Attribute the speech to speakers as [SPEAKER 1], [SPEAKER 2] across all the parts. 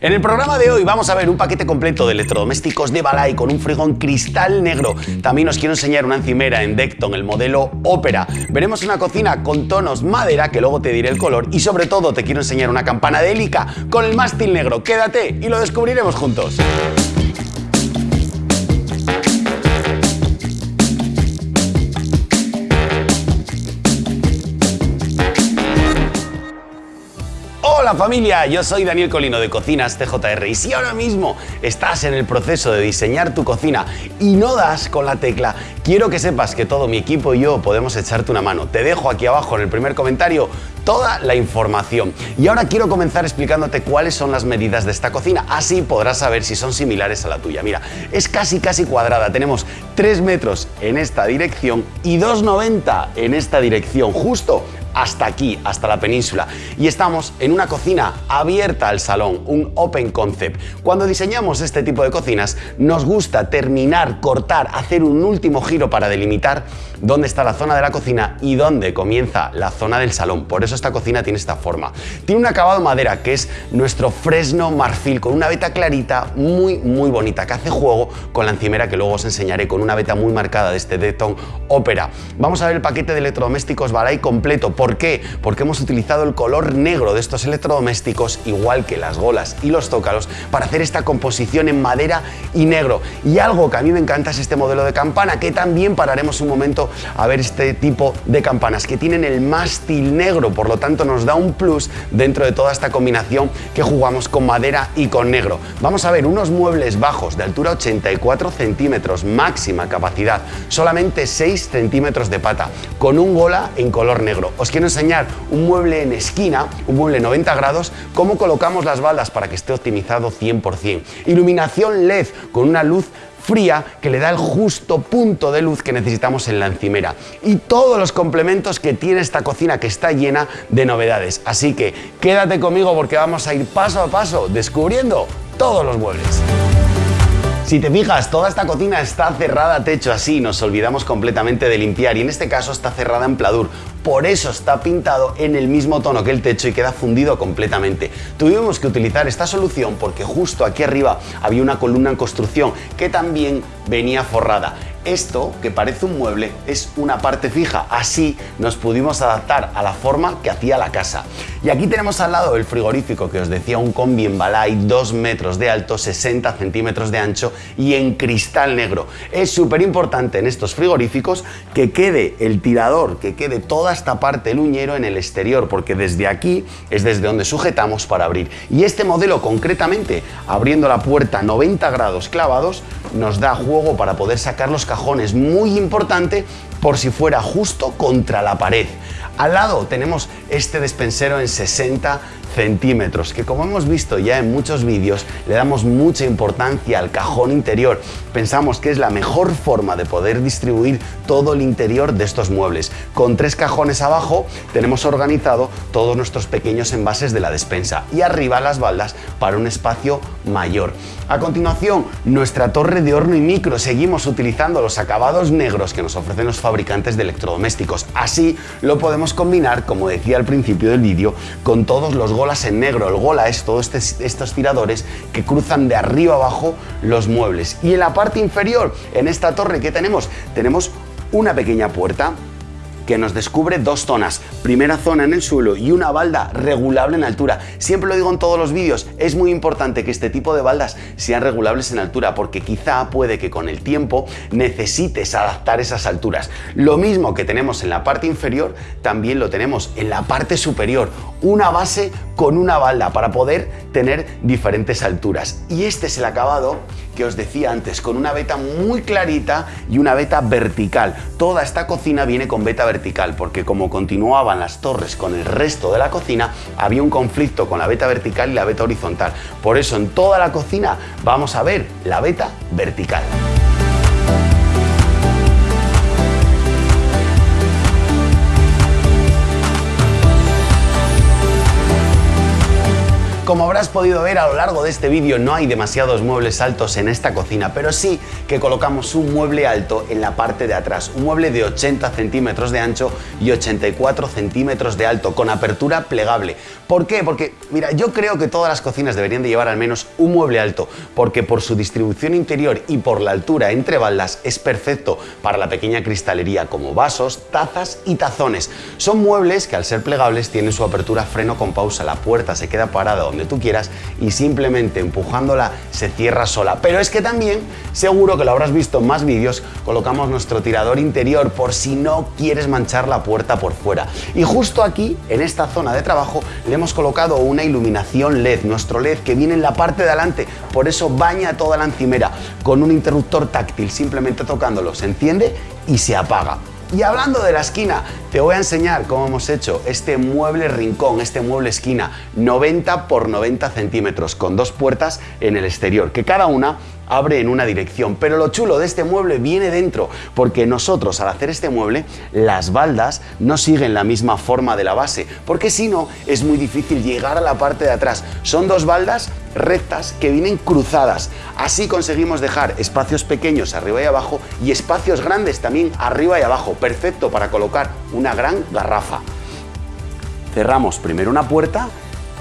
[SPEAKER 1] En el programa de hoy vamos a ver un paquete completo de electrodomésticos de Balay con un frigón cristal negro. También os quiero enseñar una encimera en Decton, el modelo Opera. Veremos una cocina con tonos madera, que luego te diré el color. Y sobre todo te quiero enseñar una campana de hélica con el mástil negro. Quédate y lo descubriremos juntos. Hola familia, yo soy Daniel Colino de Cocinas TJR y si ahora mismo estás en el proceso de diseñar tu cocina y no das con la tecla, quiero que sepas que todo mi equipo y yo podemos echarte una mano. Te dejo aquí abajo en el primer comentario toda la información. Y ahora quiero comenzar explicándote cuáles son las medidas de esta cocina, así podrás saber si son similares a la tuya. Mira, es casi casi cuadrada, tenemos 3 metros en esta dirección y 2,90 en esta dirección, justo hasta aquí, hasta la península. Y estamos en una cocina abierta al salón, un open concept. Cuando diseñamos este tipo de cocinas, nos gusta terminar, cortar, hacer un último giro para delimitar dónde está la zona de la cocina y dónde comienza la zona del salón. Por eso esta cocina tiene esta forma. Tiene un acabado madera que es nuestro fresno marfil con una veta clarita muy muy bonita que hace juego con la encimera que luego os enseñaré con una veta muy marcada de este Deton Opera. Vamos a ver el paquete de electrodomésticos Balay completo. ¿Por qué? Porque hemos utilizado el color negro de estos electrodomésticos, igual que las golas y los tócalos, para hacer esta composición en madera y negro. Y algo que a mí me encanta es este modelo de campana, que también pararemos un momento a ver este tipo de campanas, que tienen el mástil negro, por lo tanto nos da un plus dentro de toda esta combinación que jugamos con madera y con negro. Vamos a ver unos muebles bajos de altura 84 centímetros, máxima capacidad, solamente 6 centímetros de pata, con un gola en color negro. Os quiero enseñar un mueble en esquina, un mueble 90 grados, cómo colocamos las baldas para que esté optimizado 100%. Iluminación LED con una luz fría que le da el justo punto de luz que necesitamos en la encimera y todos los complementos que tiene esta cocina que está llena de novedades. Así que quédate conmigo porque vamos a ir paso a paso descubriendo todos los muebles. Si te fijas, toda esta cocina está cerrada a techo así, nos olvidamos completamente de limpiar y en este caso está cerrada en pladur, por eso está pintado en el mismo tono que el techo y queda fundido completamente. Tuvimos que utilizar esta solución porque justo aquí arriba había una columna en construcción que también venía forrada. Esto, que parece un mueble, es una parte fija, así nos pudimos adaptar a la forma que hacía la casa. Y aquí tenemos al lado el frigorífico que os decía, un combi en balay, 2 metros de alto, 60 centímetros de ancho y en cristal negro. Es súper importante en estos frigoríficos que quede el tirador, que quede toda esta parte el uñero en el exterior, porque desde aquí es desde donde sujetamos para abrir. Y este modelo concretamente, abriendo la puerta 90 grados clavados, nos da juego para poder sacar los cajones, muy importante por si fuera justo contra la pared. Al lado tenemos este despensero en 60 centímetros, que como hemos visto ya en muchos vídeos, le damos mucha importancia al cajón interior. Pensamos que es la mejor forma de poder distribuir todo el interior de estos muebles. Con tres cajones abajo tenemos organizado todos nuestros pequeños envases de la despensa y arriba las baldas para un espacio mayor. A continuación, nuestra torre de horno y micro. Seguimos utilizando los acabados negros que nos ofrecen los fabricantes de electrodomésticos. Así lo combinar, como decía al principio del vídeo, con todos los golas en negro. El gola es todos estos tiradores que cruzan de arriba abajo los muebles. Y en la parte inferior, en esta torre que tenemos, tenemos una pequeña puerta que nos descubre dos zonas, primera zona en el suelo y una balda regulable en altura. Siempre lo digo en todos los vídeos, es muy importante que este tipo de baldas sean regulables en altura porque quizá puede que con el tiempo necesites adaptar esas alturas. Lo mismo que tenemos en la parte inferior, también lo tenemos en la parte superior, una base con una balda para poder tener diferentes alturas. Y este es el acabado que os decía antes, con una veta muy clarita y una veta vertical. Toda esta cocina viene con veta vertical porque como continuaban las torres con el resto de la cocina, había un conflicto con la veta vertical y la veta horizontal. Por eso en toda la cocina vamos a ver la veta vertical. Como habrás podido ver a lo largo de este vídeo no hay demasiados muebles altos en esta cocina, pero sí que colocamos un mueble alto en la parte de atrás, un mueble de 80 centímetros de ancho y 84 centímetros de alto, con apertura plegable. ¿Por qué? Porque, mira, yo creo que todas las cocinas deberían de llevar al menos un mueble alto, porque por su distribución interior y por la altura entre baldas es perfecto para la pequeña cristalería como vasos, tazas y tazones. Son muebles que al ser plegables tienen su apertura freno con pausa, la puerta se queda parada donde tú quieras y simplemente empujándola se cierra sola. Pero es que también, seguro que lo habrás visto en más vídeos, colocamos nuestro tirador interior por si no quieres manchar la puerta por fuera. Y justo aquí, en esta zona de trabajo, le hemos colocado una iluminación LED, nuestro LED que viene en la parte de adelante, por eso baña toda la encimera con un interruptor táctil, simplemente tocándolo se enciende y se apaga. Y hablando de la esquina, te voy a enseñar cómo hemos hecho este mueble rincón, este mueble esquina, 90 por 90 centímetros, con dos puertas en el exterior, que cada una abre en una dirección. Pero lo chulo de este mueble viene dentro, porque nosotros al hacer este mueble, las baldas no siguen la misma forma de la base, porque si no es muy difícil llegar a la parte de atrás. Son dos baldas rectas que vienen cruzadas. Así conseguimos dejar espacios pequeños arriba y abajo y espacios grandes también arriba y abajo. Perfecto para colocar una gran garrafa. Cerramos primero una puerta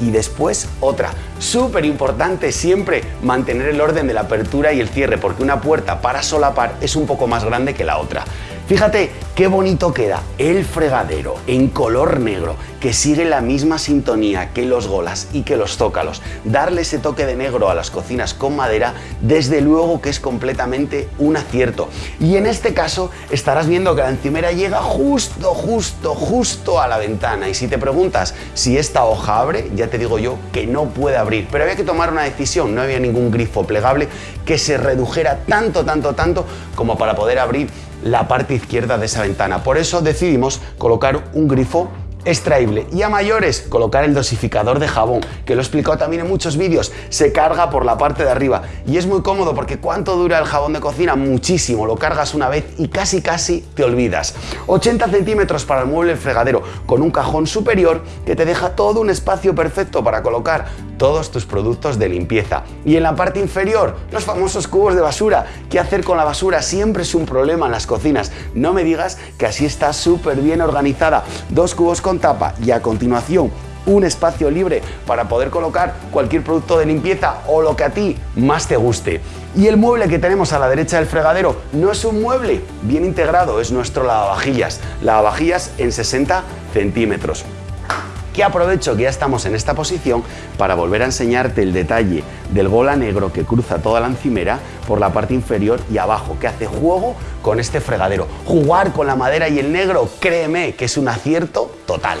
[SPEAKER 1] y después otra. Súper importante siempre mantener el orden de la apertura y el cierre porque una puerta para solapar es un poco más grande que la otra. Fíjate qué bonito queda el fregadero en color negro que sigue la misma sintonía que los golas y que los zócalos. Darle ese toque de negro a las cocinas con madera desde luego que es completamente un acierto. Y en este caso estarás viendo que la encimera llega justo, justo, justo a la ventana. Y si te preguntas si esta hoja abre, ya te digo yo que no puede abrir. Pero había que tomar una decisión, no había ningún grifo plegable que se redujera tanto, tanto, tanto como para poder abrir la parte izquierda de esa ventana. Por eso decidimos colocar un grifo extraíble y a mayores colocar el dosificador de jabón que lo he explicado también en muchos vídeos se carga por la parte de arriba y es muy cómodo porque cuánto dura el jabón de cocina muchísimo lo cargas una vez y casi casi te olvidas 80 centímetros para el mueble fregadero con un cajón superior que te deja todo un espacio perfecto para colocar todos tus productos de limpieza. Y en la parte inferior, los famosos cubos de basura. ¿Qué hacer con la basura? Siempre es un problema en las cocinas. No me digas que así está súper bien organizada. Dos cubos con tapa y a continuación un espacio libre para poder colocar cualquier producto de limpieza o lo que a ti más te guste. Y el mueble que tenemos a la derecha del fregadero no es un mueble bien integrado, es nuestro lavavajillas. Lavavajillas en 60 centímetros que aprovecho que ya estamos en esta posición para volver a enseñarte el detalle del gola negro que cruza toda la encimera por la parte inferior y abajo, que hace juego con este fregadero. Jugar con la madera y el negro, créeme que es un acierto total.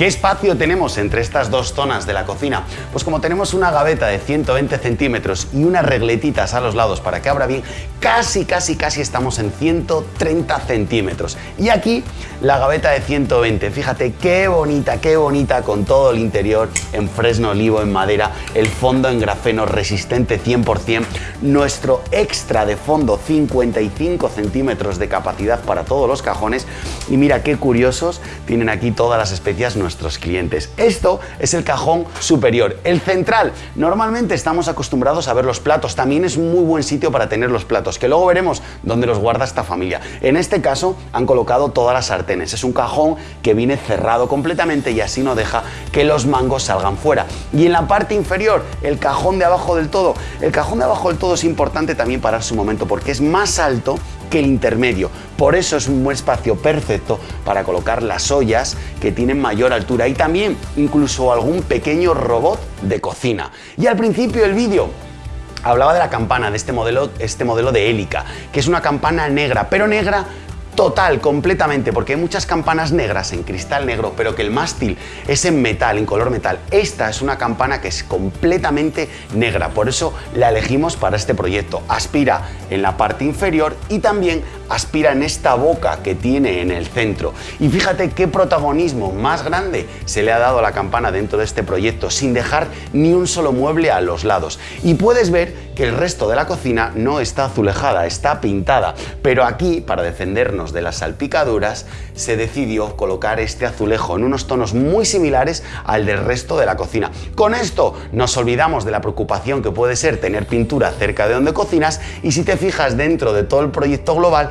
[SPEAKER 1] ¿Qué espacio tenemos entre estas dos zonas de la cocina? Pues como tenemos una gaveta de 120 centímetros y unas regletitas a los lados para que abra bien, casi, casi, casi estamos en 130 centímetros. Y aquí la gaveta de 120, fíjate qué bonita, qué bonita con todo el interior en fresno olivo, en madera, el fondo en grafeno resistente 100%, nuestro extra de fondo 55 centímetros de capacidad para todos los cajones y mira qué curiosos, tienen aquí todas las especias nuestros clientes. Esto es el cajón superior. El central, normalmente estamos acostumbrados a ver los platos, también es muy buen sitio para tener los platos, que luego veremos dónde los guarda esta familia. En este caso han colocado todas las sartenes, es un cajón que viene cerrado completamente y así no deja que los mangos salgan fuera. Y en la parte inferior, el cajón de abajo del todo, el cajón de abajo del todo es importante también para su momento porque es más alto que el intermedio. Por eso es un buen espacio perfecto para colocar las ollas que tienen mayor altura y también incluso algún pequeño robot de cocina. Y al principio del vídeo hablaba de la campana, de este modelo, este modelo de hélica, que es una campana negra, pero negra total, completamente, porque hay muchas campanas negras en cristal negro, pero que el mástil es en metal, en color metal. Esta es una campana que es completamente negra, por eso la elegimos para este proyecto. Aspira en la parte inferior y también aspira en esta boca que tiene en el centro. Y fíjate qué protagonismo más grande se le ha dado a la campana dentro de este proyecto, sin dejar ni un solo mueble a los lados. Y puedes ver que el resto de la cocina no está azulejada, está pintada. Pero aquí, para defendernos de las salpicaduras, se decidió colocar este azulejo en unos tonos muy similares al del resto de la cocina. Con esto nos olvidamos de la preocupación que puede ser tener pintura cerca de donde cocinas y si te fijas dentro de todo el proyecto global,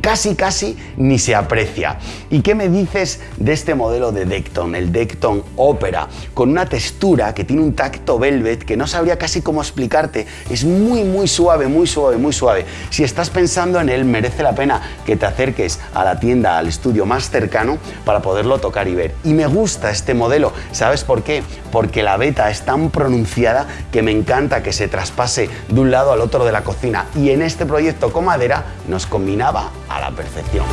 [SPEAKER 1] casi casi ni se aprecia. ¿Y qué me dices de este modelo de Decton, el Decton Opera, con una textura que tiene un tacto velvet que no sabría casi cómo explicarte? Es muy muy suave, muy suave, muy suave. Si estás pensando en él, merece la pena que te acerques a la tienda, al estudio más cercano para poderlo tocar y ver. Y me gusta este modelo, ¿sabes por qué? Porque la beta es tan pronunciada que me encanta que se traspase de un lado al otro de la cocina y en este proyecto con madera nos combinaba a la perfección.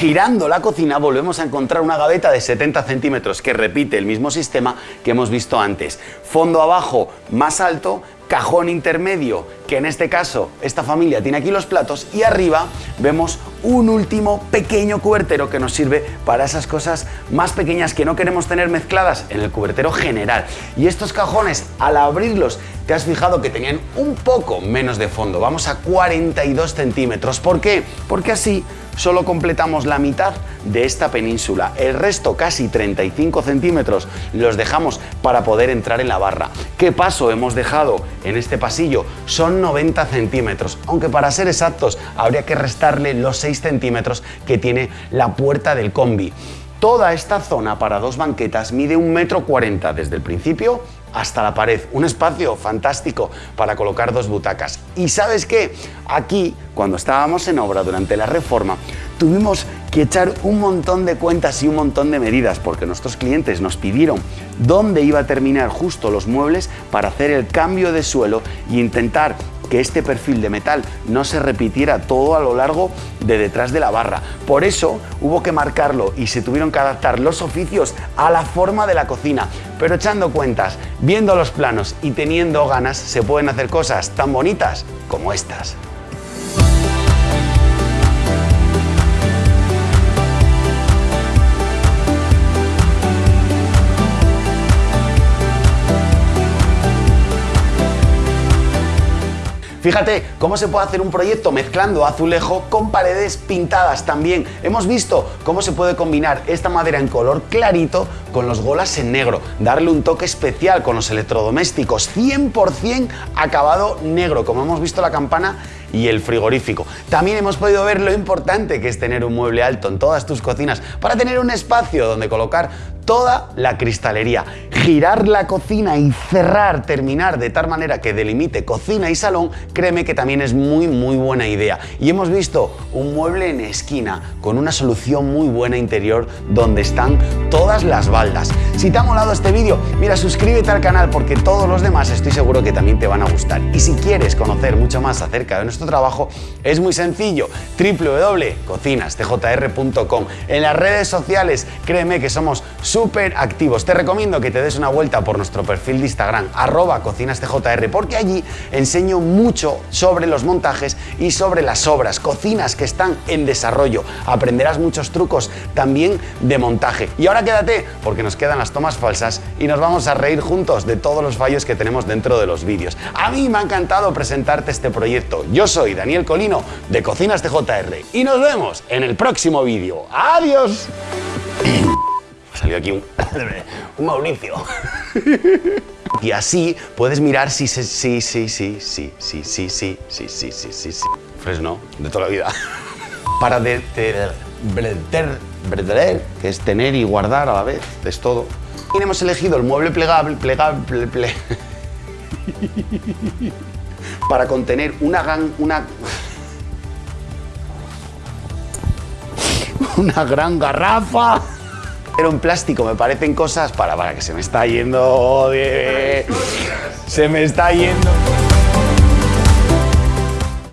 [SPEAKER 1] Girando la cocina volvemos a encontrar una gaveta de 70 centímetros que repite el mismo sistema que hemos visto antes. Fondo abajo más alto, cajón intermedio, que en este caso esta familia tiene aquí los platos, y arriba vemos un último pequeño cubertero que nos sirve para esas cosas más pequeñas que no queremos tener mezcladas en el cubertero general. Y estos cajones, al abrirlos, te has fijado que tenían un poco menos de fondo, vamos a 42 centímetros. ¿Por qué? Porque así solo completamos la mitad de esta península. El resto, casi 35 centímetros, los dejamos para poder entrar en la barra. ¿Qué paso hemos dejado en este pasillo? Son 90 centímetros, aunque para ser exactos habría que restarle los 6 centímetros que tiene la puerta del combi. Toda esta zona para dos banquetas mide un metro cuarenta desde el principio hasta la pared. Un espacio fantástico para colocar dos butacas. Y sabes qué? Aquí, cuando estábamos en obra durante la reforma, tuvimos que echar un montón de cuentas y un montón de medidas porque nuestros clientes nos pidieron dónde iba a terminar justo los muebles para hacer el cambio de suelo e intentar que este perfil de metal no se repitiera todo a lo largo de detrás de la barra. Por eso hubo que marcarlo y se tuvieron que adaptar los oficios a la forma de la cocina. Pero echando cuentas, viendo los planos y teniendo ganas, se pueden hacer cosas tan bonitas como estas. Fíjate cómo se puede hacer un proyecto mezclando azulejo con paredes pintadas también. Hemos visto cómo se puede combinar esta madera en color clarito con los golas en negro, darle un toque especial con los electrodomésticos 100% acabado negro, como hemos visto la campana y el frigorífico. También hemos podido ver lo importante que es tener un mueble alto en todas tus cocinas para tener un espacio donde colocar toda la cristalería. Girar la cocina y cerrar, terminar de tal manera que delimite cocina y salón, créeme que también es muy muy buena idea. Y hemos visto un mueble en esquina con una solución muy buena interior donde están todas las baldas. Si te ha molado este vídeo, mira, suscríbete al canal porque todos los demás estoy seguro que también te van a gustar. Y si quieres conocer mucho más acerca de nuestro trabajo, es muy sencillo, www.cocinastjr.com. En las redes sociales, créeme que somos súper activos. Te recomiendo que te des una vuelta por nuestro perfil de Instagram, arroba cocinastjr, porque allí enseño mucho sobre los montajes y sobre las obras, cocinas que están en desarrollo. Aprenderás muchos trucos también de montaje. Y ahora quédate, porque nos quedan las tomas falsas y nos vamos a reír juntos de todos los fallos que tenemos dentro de los vídeos. A mí me ha encantado presentarte este proyecto. Yo soy Daniel Colino de Cocinas TJR y nos vemos en el próximo vídeo. ¡Adiós! salió aquí un, un Mauricio. Y así puedes mirar si sí, sí, sí, sí, sí, sí, sí, sí, sí, sí, sí, sí, sí. Fresno, de toda la vida. Para de, que es tener y guardar a la vez, es todo. Y hemos elegido el mueble plegable, plegable, ple... para contener una gran, una... una gran garrafa. En plástico me parecen cosas para, para que se me está yendo... Se me está yendo...